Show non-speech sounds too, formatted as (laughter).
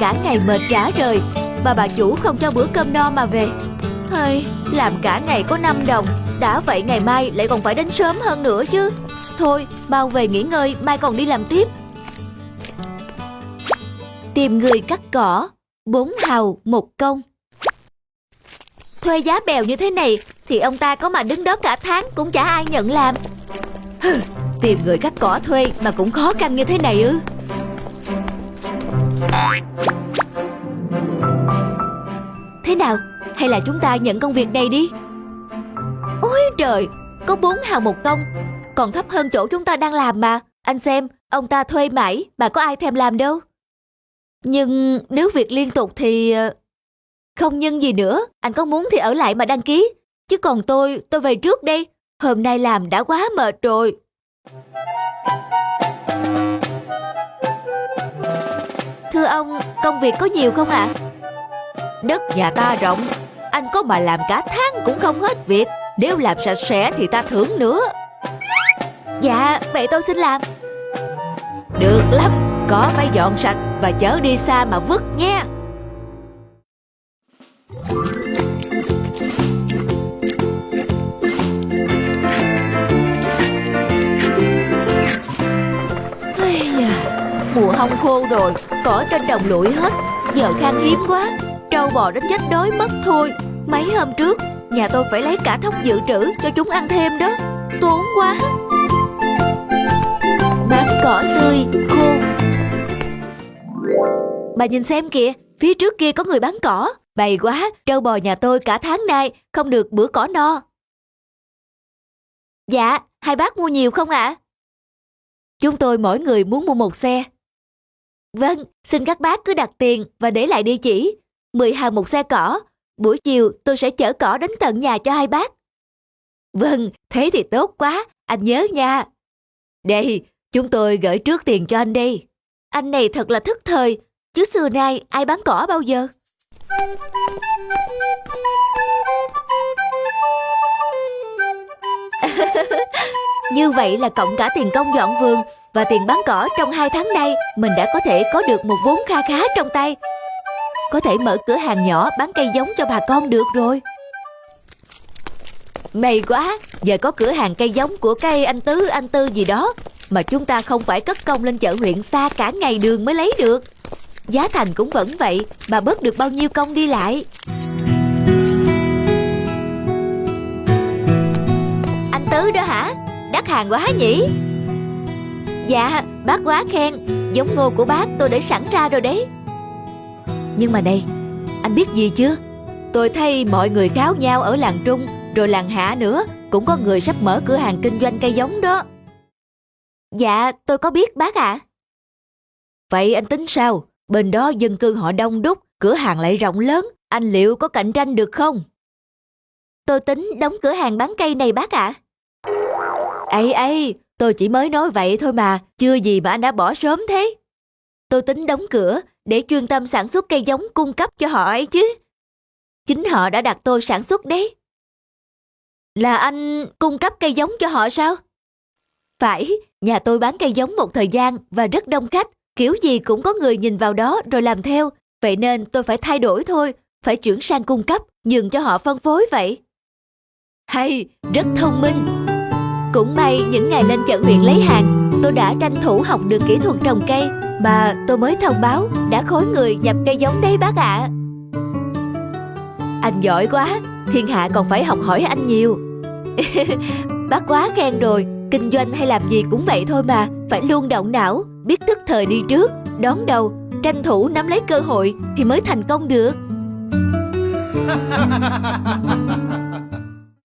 cả ngày mệt rã rời Mà bà chủ không cho bữa cơm no mà về. Hơi, làm cả ngày có 5 đồng. Đã vậy ngày mai lại còn phải đến sớm hơn nữa chứ. Thôi, mau về nghỉ ngơi, mai còn đi làm tiếp. Tìm người cắt cỏ Bốn hào, một công. Thuê giá bèo như thế này Thì ông ta có mà đứng đó cả tháng Cũng chả ai nhận làm. Hừ, Tìm người cắt cỏ thuê Mà cũng khó khăn như thế này ư. Thế nào? Hay là chúng ta nhận công việc này đi? Ôi trời Có bốn hào một công Còn thấp hơn chỗ chúng ta đang làm mà. Anh xem Ông ta thuê mãi Mà có ai thèm làm đâu. Nhưng nếu việc liên tục thì ờ, Không nhân gì nữa. Anh có muốn thì ở lại mà đăng ký. Chứ còn tôi Tôi về trước đây. Hôm nay làm đã quá mệt rồi. Thưa ông, công việc có nhiều không ạ? Đất nhà ta rộng, anh có mà làm cả tháng cũng không hết việc. Nếu làm sạch sẽ thì ta thưởng nữa. Dạ, vậy tôi xin làm. Được lắm, có phải dọn sạch và chở đi xa mà vứt nha. Mùa hong khô rồi, cỏ trên đồng lụi hết Giờ khan hiếm quá Trâu bò đến chết đói mất thôi. Mấy hôm trước Nhà tôi phải lấy cả thóc dự trữ cho chúng ăn thêm đó. Tốn quá. Bán cỏ tươi, khô. Bà nhìn xem kìa Phía trước kia có người bán cỏ. Bày quá, trâu bò nhà tôi cả tháng nay Không được bữa cỏ no. Dạ, hai bác mua nhiều không ạ? Chúng tôi mỗi người muốn mua một xe. Vâng, xin các bác cứ đặt tiền và để lại địa chỉ. 10 hàng một xe cỏ. Buổi chiều tôi sẽ chở cỏ đến tận nhà cho hai bác. Vâng, thế thì tốt quá, anh nhớ nha. Đây, chúng tôi gửi trước tiền cho anh đi. Anh này thật là thức thời, chứ xưa nay ai bán cỏ bao giờ. (laughs) Như vậy là cộng cả tiền công dọn vườn và tiền bán cỏ trong hai tháng nay mình đã có thể có được một vốn kha khá trong tay. Có thể mở cửa hàng nhỏ bán cây giống cho bà con được rồi. May quá, giờ có cửa hàng cây giống của cây anh Tứ, anh Tư gì đó mà chúng ta không phải cất công lên chợ huyện xa cả ngày đường mới lấy được. Giá thành cũng vẫn vậy bà bớt được bao nhiêu công đi lại. Anh Tứ đó hả? Đắt hàng quá nhỉ? Dạ, bác quá khen Giống ngô của bác tôi để sẵn ra rồi đấy nhưng mà này, anh biết gì chưa? Tôi thấy mọi người kháo nhau ở làng Trung Rồi làng Hạ nữa Cũng có người sắp mở cửa hàng kinh doanh cây giống đó Dạ, tôi có biết bác ạ Vậy anh tính sao? Bên đó dân cư họ đông đúc Cửa hàng lại rộng lớn Anh liệu có cạnh tranh được không? Tôi tính đóng cửa hàng bán cây này bác ạ à. Ây ây, Tôi chỉ mới nói vậy thôi mà, chưa gì mà anh đã bỏ sớm thế. Tôi tính đóng cửa để chuyên tâm sản xuất cây giống cung cấp cho họ ấy chứ. Chính họ đã đặt tôi sản xuất đấy. Là anh cung cấp cây giống cho họ sao? Phải, nhà tôi bán cây giống một thời gian và rất đông khách. Kiểu gì cũng có người nhìn vào đó rồi làm theo. Vậy nên tôi phải thay đổi thôi, phải chuyển sang cung cấp, nhường cho họ phân phối vậy. Hay, rất thông minh. Cũng may những ngày lên chợ huyện lấy hàng Tôi đã tranh thủ học được kỹ thuật trồng cây bà, tôi mới thông báo Đã khối người nhập cây giống đấy bác ạ à. Anh giỏi quá Thiên hạ còn phải học hỏi anh nhiều (laughs) Bác quá khen rồi Kinh doanh hay làm gì cũng vậy thôi mà Phải luôn động não Biết thức thời đi trước Đón đầu Tranh thủ nắm lấy cơ hội Thì mới thành công được (laughs)